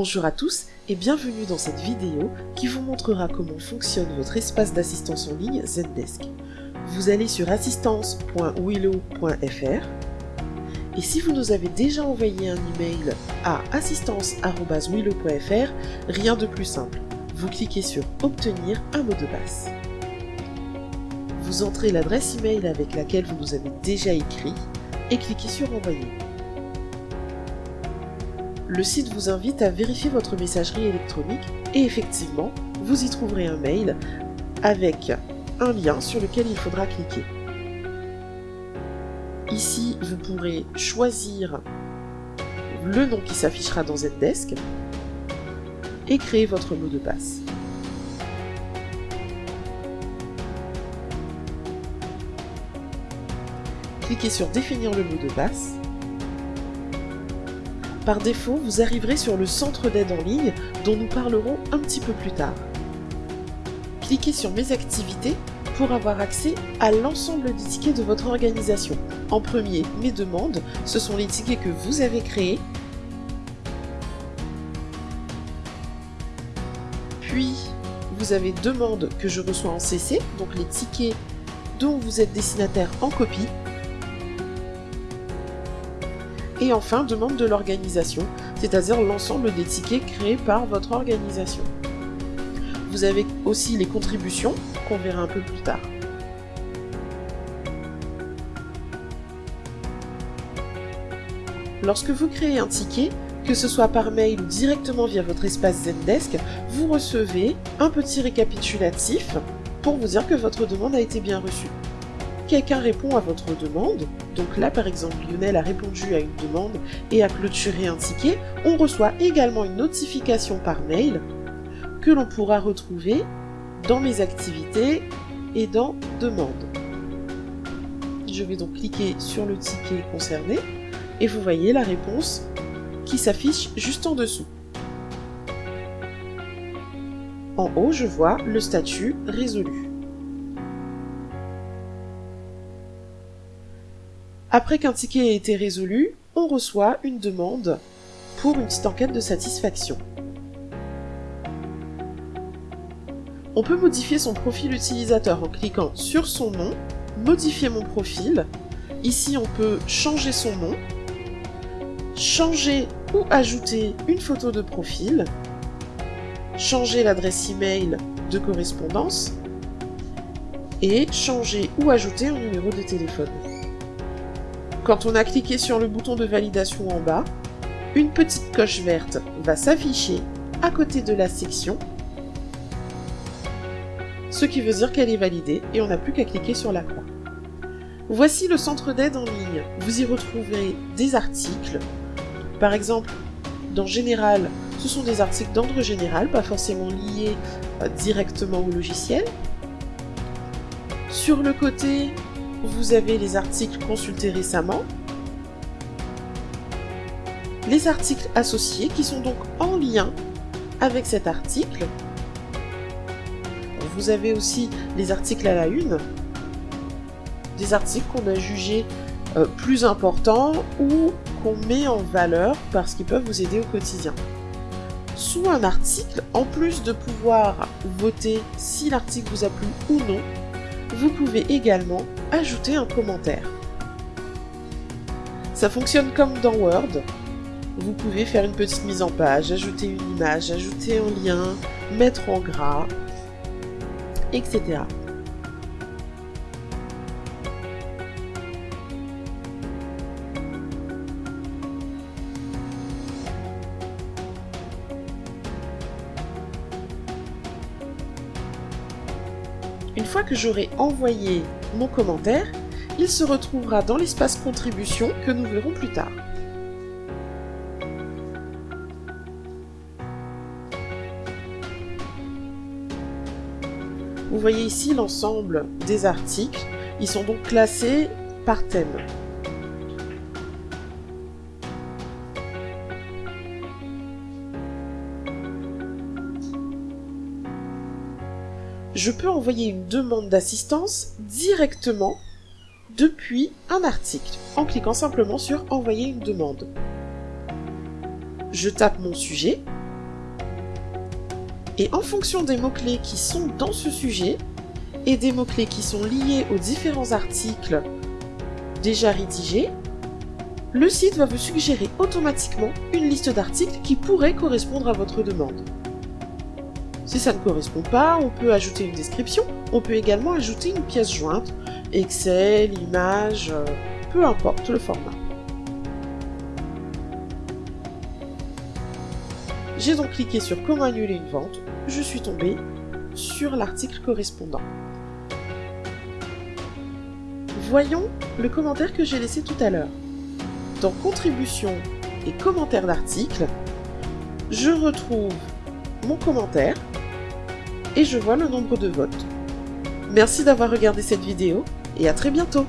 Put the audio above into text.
Bonjour à tous et bienvenue dans cette vidéo qui vous montrera comment fonctionne votre espace d'assistance en ligne Zendesk. Vous allez sur assistance.willow.fr et si vous nous avez déjà envoyé un email à assistance.willow.fr, rien de plus simple. Vous cliquez sur Obtenir un mot de passe. Vous entrez l'adresse email avec laquelle vous nous avez déjà écrit et cliquez sur Envoyer le site vous invite à vérifier votre messagerie électronique et effectivement, vous y trouverez un mail avec un lien sur lequel il faudra cliquer. Ici, vous pourrez choisir le nom qui s'affichera dans Zendesk et créer votre mot de passe. Cliquez sur Définir le mot de passe par défaut, vous arriverez sur le centre d'aide en ligne dont nous parlerons un petit peu plus tard. Cliquez sur Mes activités pour avoir accès à l'ensemble des tickets de votre organisation. En premier, Mes demandes, ce sont les tickets que vous avez créés. Puis, vous avez Demandes que je reçois en CC, donc les tickets dont vous êtes destinataire en copie et enfin, demande de l'organisation, c'est-à-dire l'ensemble des tickets créés par votre organisation. Vous avez aussi les contributions, qu'on verra un peu plus tard. Lorsque vous créez un ticket, que ce soit par mail ou directement via votre espace Zendesk, vous recevez un petit récapitulatif pour vous dire que votre demande a été bien reçue quelqu'un répond à votre demande, donc là par exemple Lionel a répondu à une demande et a clôturé un ticket, on reçoit également une notification par mail que l'on pourra retrouver dans mes activités et dans demande. Je vais donc cliquer sur le ticket concerné et vous voyez la réponse qui s'affiche juste en dessous. En haut, je vois le statut résolu. Après qu'un ticket ait été résolu, on reçoit une demande pour une petite enquête de satisfaction. On peut modifier son profil utilisateur en cliquant sur son nom, modifier mon profil. Ici, on peut changer son nom, changer ou ajouter une photo de profil, changer l'adresse email de correspondance et changer ou ajouter un numéro de téléphone. Quand on a cliqué sur le bouton de validation en bas, une petite coche verte va s'afficher à côté de la section, ce qui veut dire qu'elle est validée et on n'a plus qu'à cliquer sur la croix. Voici le centre d'aide en ligne. Vous y retrouverez des articles. Par exemple, dans Général, ce sont des articles d'ordre général, pas forcément liés euh, directement au logiciel. Sur le côté, vous avez les articles consultés récemment, les articles associés qui sont donc en lien avec cet article. Vous avez aussi les articles à la une, des articles qu'on a jugés euh, plus importants ou qu'on met en valeur parce qu'ils peuvent vous aider au quotidien. Sous un article, en plus de pouvoir voter si l'article vous a plu ou non, vous pouvez également ajouter un commentaire. Ça fonctionne comme dans Word. Vous pouvez faire une petite mise en page, ajouter une image, ajouter un lien, mettre en gras, etc. Une fois que j'aurai envoyé mon commentaire, il se retrouvera dans l'espace contribution que nous verrons plus tard. Vous voyez ici l'ensemble des articles. Ils sont donc classés par thème. Je peux envoyer une demande d'assistance directement depuis un article en cliquant simplement sur envoyer une demande. Je tape mon sujet Et en fonction des mots-clés qui sont dans ce sujet, et des mots-clés qui sont liés aux différents articles déjà rédigés, le site va vous suggérer automatiquement une liste d'articles qui pourraient correspondre à votre demande. Si ça ne correspond pas, on peut ajouter une description, on peut également ajouter une pièce jointe, Excel, image, euh, peu importe le format. J'ai donc cliqué sur comment annuler une vente, je suis tombé sur l'article correspondant. Voyons le commentaire que j'ai laissé tout à l'heure. Dans contribution et commentaires d'article, je retrouve mon commentaire et je vois le nombre de votes. Merci d'avoir regardé cette vidéo et à très bientôt